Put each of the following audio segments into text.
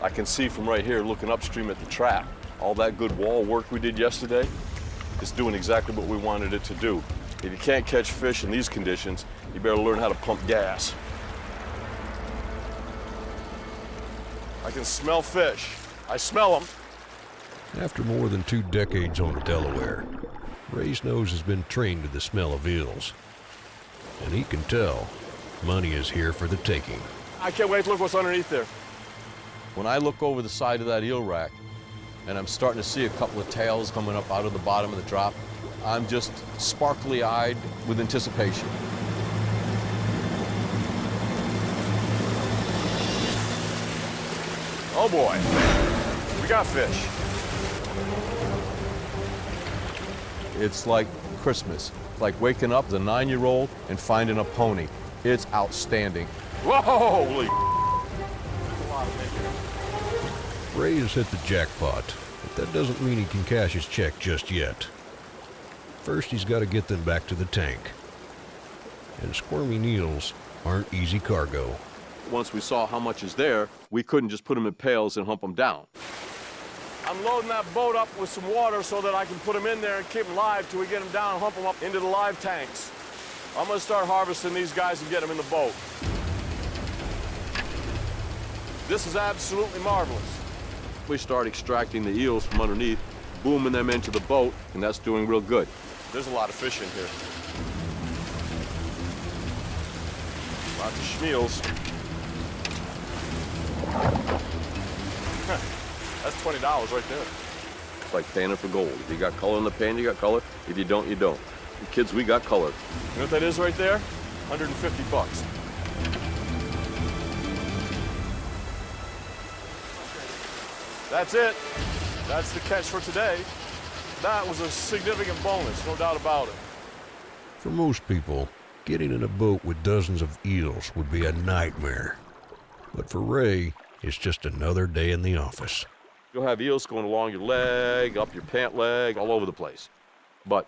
I can see from right here looking upstream at the trap. All that good wall work we did yesterday is doing exactly what we wanted it to do. If you can't catch fish in these conditions, you better learn how to pump gas. I can smell fish. I smell them. After more than two decades on the Delaware, Ray's nose has been trained to the smell of eels. And he can tell money is here for the taking. I can't wait to look what's underneath there. When I look over the side of that eel rack and I'm starting to see a couple of tails coming up out of the bottom of the drop, I'm just sparkly eyed with anticipation. Oh boy, we got fish. It's like Christmas, like waking up the nine-year-old and finding a pony. It's outstanding. Whoa, holy Ray has hit the jackpot, but that doesn't mean he can cash his check just yet. First, he's got to get them back to the tank. And squirmy eels aren't easy cargo. Once we saw how much is there, we couldn't just put them in pails and hump them down. I'm loading that boat up with some water so that I can put them in there and keep them live till we get them down and hump them up into the live tanks. I'm gonna start harvesting these guys and get them in the boat. This is absolutely marvelous. We start extracting the eels from underneath, booming them into the boat, and that's doing real good. There's a lot of fish in here. Lots of schmeals. That's $20 right there. It's like panning for gold. If you got color in the pan, you got color. If you don't, you don't. The kids, we got color. You know what that is right there? 150 bucks. That's it. That's the catch for today. That was a significant bonus, no doubt about it. For most people, getting in a boat with dozens of eels would be a nightmare. But for Ray, it's just another day in the office. You'll have eels going along your leg, up your pant leg, all over the place. But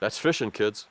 that's fishing, kids.